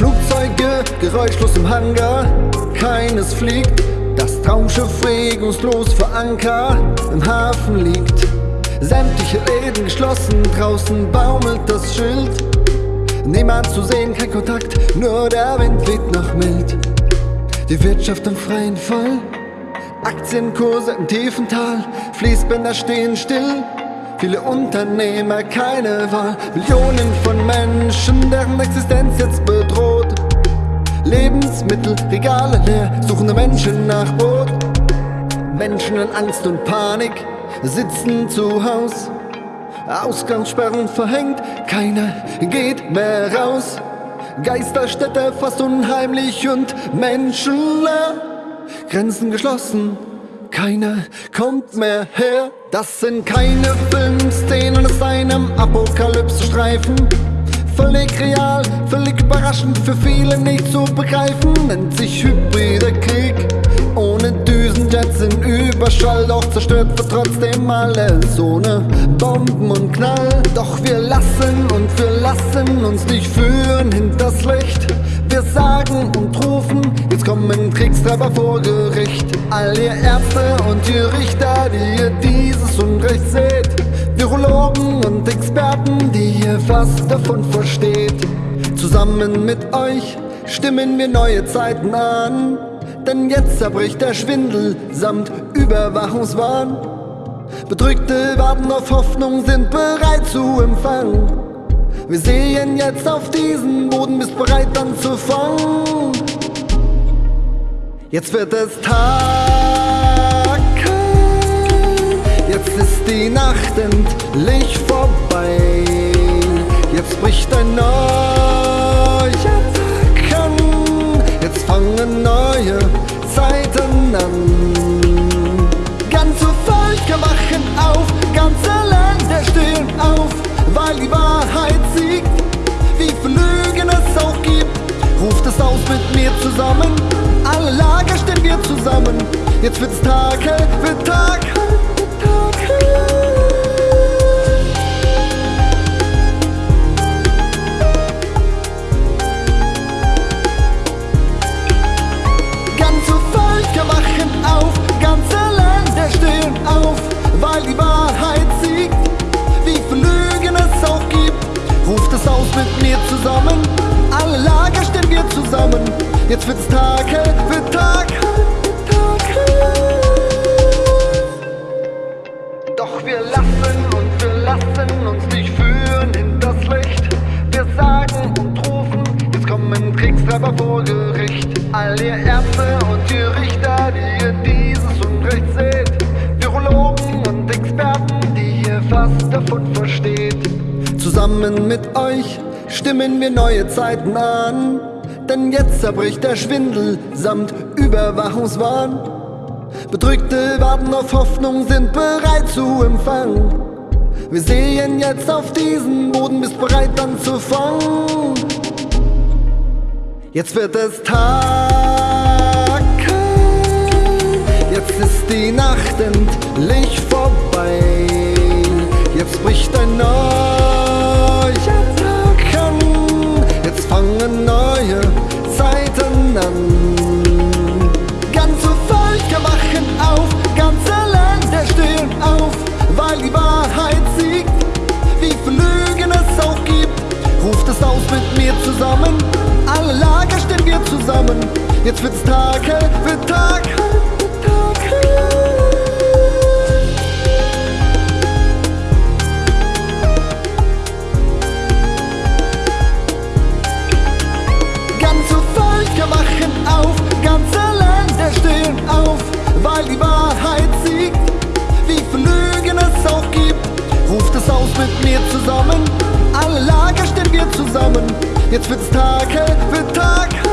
Stille, geräuschlos im Hangar, keines fliegt. Das Traumschiff regungslos vor Anker im Hafen liegt. Sämtliche Läden geschlossen, draußen baumelt das Schild. Niemand zu sehen, kein Kontakt, nur der Wind weht noch mild. Die Wirtschaft im freien Fall, Aktienkurse im tiefen Tal, Fließbänder stehen still. Viele Unternehmer, keine Wahl, Millionen von Menschen, deren Existenz. Lebensmittel, Regale leer, suchende Menschen nach Brot. Menschen in Angst und Panik sitzen zu Haus. Ausgangssperren verhängt, keiner geht mehr raus. Geisterstädte fast unheimlich und menschenleer. Grenzen geschlossen, keiner kommt mehr her. Das sind keine Filmszenen aus einem Apokalypse-Streifen. Völlig real, völlig überraschend, für viele nicht zu begreifen. Nennt sich hybrider Krieg. Ohne Düsenjets in Überschall, doch zerstört wird trotzdem alles ohne Bomben und Knall. Doch wir lassen und wir lassen uns nicht führen hinters Licht. Wir sagen und rufen, jetzt kommen Kriegstreiber vor Gericht. All ihr Ärzte und ihr Richter, die ihr dieses Unrecht seht. Virologen und Experten, die ihr was davon versteht. Zusammen mit euch stimmen wir neue Zeiten an. Denn jetzt zerbricht der Schwindel samt Überwachungswahn. Bedrückte warten auf Hoffnung, sind bereit zu empfangen. Wir sehen jetzt auf diesen Boden, bist bereit anzufangen. Jetzt wird es Tag, jetzt ist die Nacht endlich vorbei. Jetzt bricht ein neuer Tag an, jetzt fangen neue Zeiten an. Ganze Völker wachen auf, ganze Länder stehen auf, weil die Wahrheit siegt. Wie viele Lügen es auch gibt, ruft es aus mit mir zusammen. Alle Lager stehen wir zusammen. Jetzt wird's Tag, hell, wird Tag, Jetzt wird's Tag, hell, wird Tag, hell, Tag, hell. Doch wir lassen und wir lassen uns nicht führen in das Licht. Wir sagen und rufen, jetzt kommen Kriegstreiber vor Gericht. All ihr Ärzte und ihr Richter, die ihr dieses Unrecht seht. Virologen und Experten, die ihr was davon versteht. Zusammen mit euch stimmen wir neue Zeiten an. Denn jetzt zerbricht der Schwindel samt Überwachungswahn. Bedrückte warten auf Hoffnung, sind bereit zu empfangen. Wir sehen jetzt auf diesen Boden, bist bereit anzufangen. Jetzt wird es Tag, jetzt ist die Nacht endlich neue Zeiten an. Ganze Völker wachen auf, ganze Länder stehen auf, weil die Wahrheit siegt. Wie viele Lügen es auch gibt, ruft es aus mit mir zusammen. Alle Lager stehen wir zusammen. Jetzt wird's Tag, hell, wird Tag, weil die Wahrheit siegt. Wie viele Lügen es auch gibt, ruft es aus mit mir zusammen. Alle Lager stehen wir zusammen. Jetzt wird's Tag, hell, wird Tag.